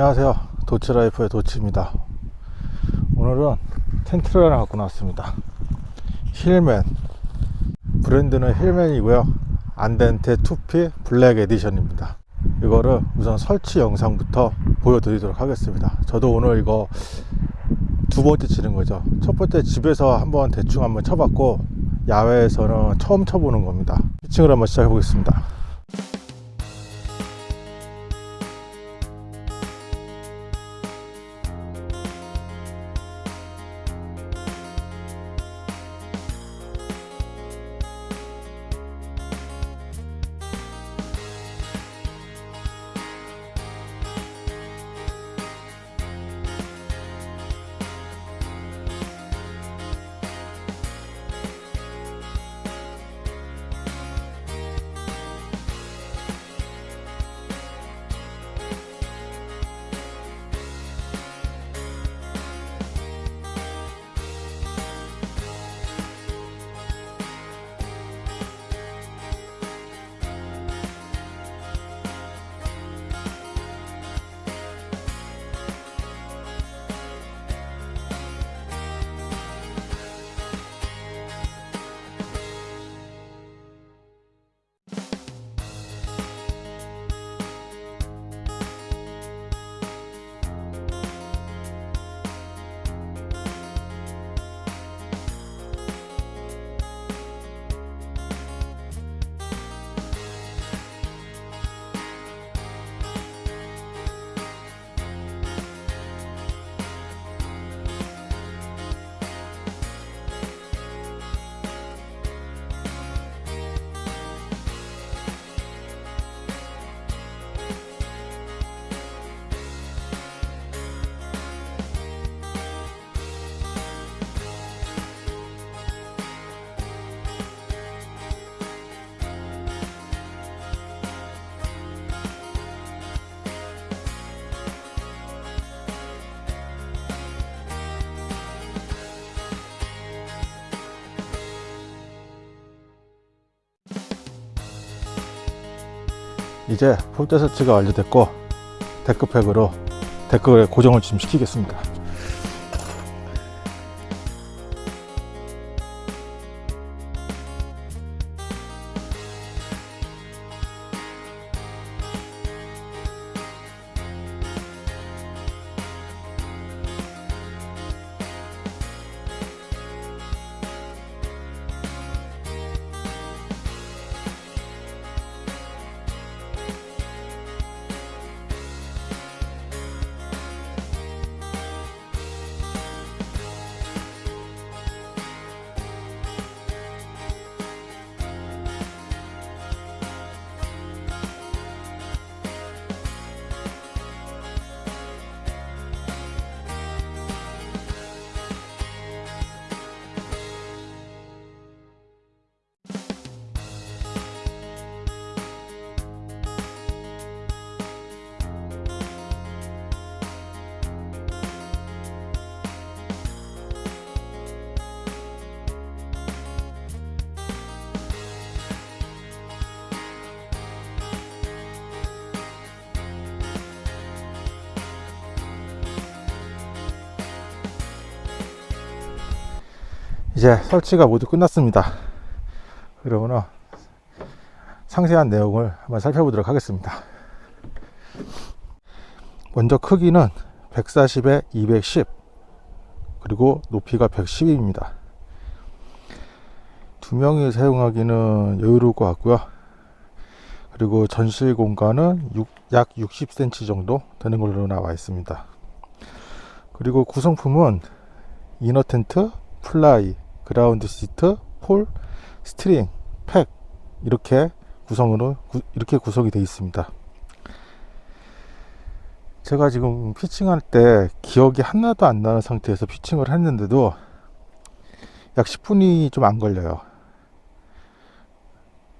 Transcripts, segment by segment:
안녕하세요. 도치라이프의 도치입니다. 오늘은 텐트를 하나 갖고 나왔습니다. 힐맨. 브랜드는 힐맨이고요. 안단테 투피 블랙 에디션입니다. 이거를 우선 설치 영상부터 보여드리도록 하겠습니다. 저도 오늘 이거 두 번째 치는 거죠. 첫 번째 집에서 한번 대충 한번 쳐봤고 야외에서는 처음 쳐보는 겁니다. 피칭을 한번 시작해 보겠습니다 이제 폴대 설치가 완료됐고 데크팩으로 데크에 고정을 좀 시키겠습니다 이제 설치가 모두 끝났습니다. 그러면 상세한 내용을 한번 살펴보도록 하겠습니다. 먼저 크기는 140에 210 그리고 높이가 110입니다. 두 명이 사용하기는 여유로울 것 같고요. 그리고 전실 공간은 육- 약 60cm 정도 되는 걸로 나와 있습니다. 그리고 구성품은 inner 텐트, 플라이, 그라운드 시트, 폴, 스트링, 팩 이렇게 구성으로 구- 이렇게 구성이 되어 있습니다. 제가 지금 피칭할 때 기억이 하나도 안 나는 상태에서 피칭을 했는데도 약 10분이 좀 안 걸려요.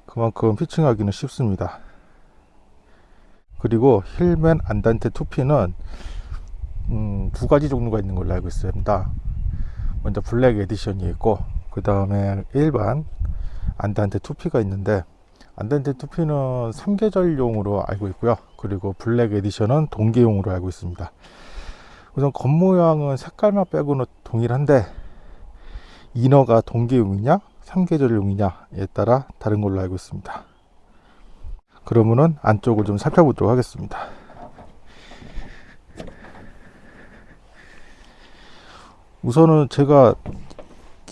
그만큼 피칭하기는 쉽습니다. 그리고 힐맨 안단테 투피는 음, 두 가지 종류가 있는 걸로 알고 있습니다. 먼저 블랙 에디션이 있고 그 다음에 일반 안단테 투피가 있는데 안단테 투피는 3계절용으로 알고 있고요. 그리고 블랙 에디션은 동계용으로 알고 있습니다. 우선 겉모양은 색깔만 빼고는 동일한데 inner가 동계용이냐 3계절용이냐에 따라 다른 걸로 알고 있습니다. 그러면은 안쪽을 좀 살펴보도록 하겠습니다 우선은 제가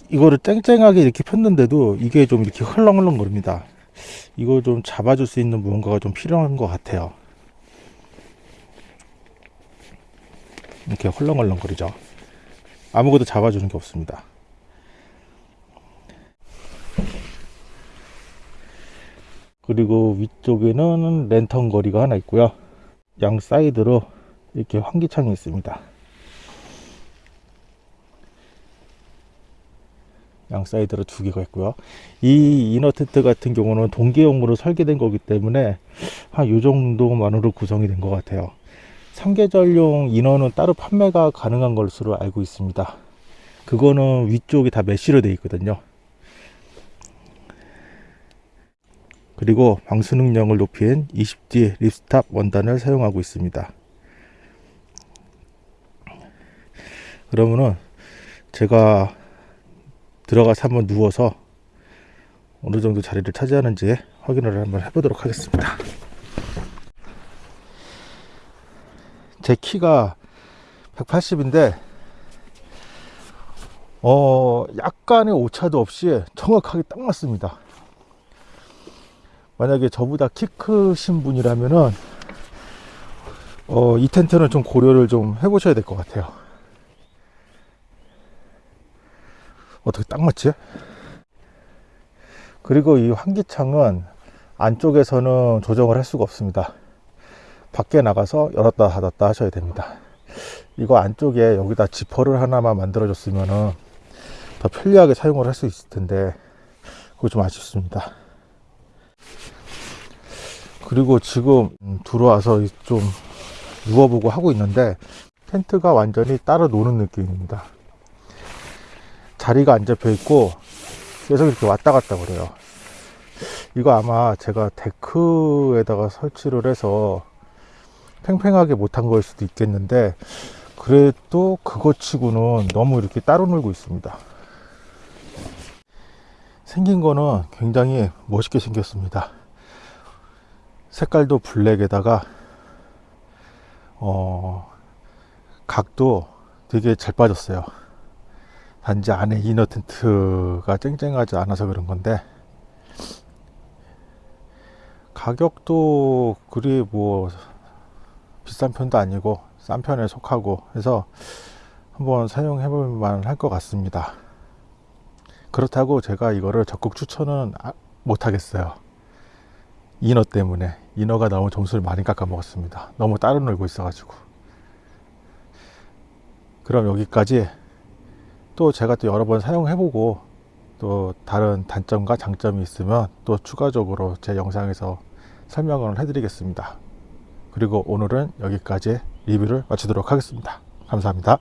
이거를 쨍쨍하게 이렇게 폈는데도 이게 좀 이렇게 흘렁흘렁 거립니다. 이거 좀 잡아줄 수 있는 무언가가 좀 필요한 것 같아요. 이렇게 헐렁헐렁 거리죠. 아무것도 잡아주는 게 없습니다. 그리고 위쪽에는 랜턴 걸이가 하나 있고요. 양 사이드로 이렇게 환기창이 있습니다 양 사이드로 두 개가 있고요. 이 inner 텐트 같은 경우는 동계용으로 설계된 거기 때문에 한 요 정도만으로 구성이 된 것 같아요. 3계절용 인어는 따로 판매가 가능한 것으로 알고 있습니다. 그거는 위쪽이 다 mesh로 되어 있거든요. 그리고 방수 능력을 높인 20D 립스탑 원단을 사용하고 있습니다. 그러면은 제가 들어가서 한번 누워서 어느 정도 자리를 차지하는지 확인을 한번 해보도록 하겠습니다. 제 키가 180인데 어 약간의 오차도 없이 정확하게 딱 맞습니다. 만약에 저보다 키 크신 분이라면은 어, 이 텐트는 좀 고려를 좀 해보셔야 될 것 같아요 어떻게 딱 맞지? 그리고 이 환기창은 안쪽에서는 조정을 할 수가 없습니다. 밖에 나가서 열었다 닫았다 하셔야 됩니다. 이거 안쪽에 여기다 지퍼를 하나만 만들어 줬으면 더 편리하게 사용을 할 수 있을 텐데 그거 좀 아쉽습니다. 그리고 지금 들어와서 좀 누워보고 하고 있는데 텐트가 완전히 따로 노는 느낌입니다 자리가 안 잡혀 있고 계속 이렇게 왔다 갔다 그래요. 이거 아마 제가 데크에다가 설치를 해서 팽팽하게 못한 거일 수도 있겠는데 그래도 그거 치고는 너무 이렇게 따로 놀고 있습니다. 생긴 거는 굉장히 멋있게 생겼습니다. 색깔도 블랙에다가 어 각도 되게 잘 빠졌어요 단지 안에 이너 텐트가 쨍쨍하지 않아서 그런 건데 가격도 그리 뭐 비싼 편도 아니고 싼 편에 속하고 해서 한번 사용해 볼 만 할 것 같습니다. 그렇다고 제가 이거를 적극 추천은 아- 못 하겠어요. 인어 때문에 인어가 너무 점수를 많이 깎아 먹었습니다. 너무 따로 놀고 있어 가지고. 그럼 여기까지 또 제가 또 여러 번 사용해 보고 또 다른 단점과 장점이 있으면 또 추가적으로 제 영상에서 설명을 해 드리겠습니다. 그리고 오늘은 여기까지 리뷰를 마치도록 하겠습니다. 감사합니다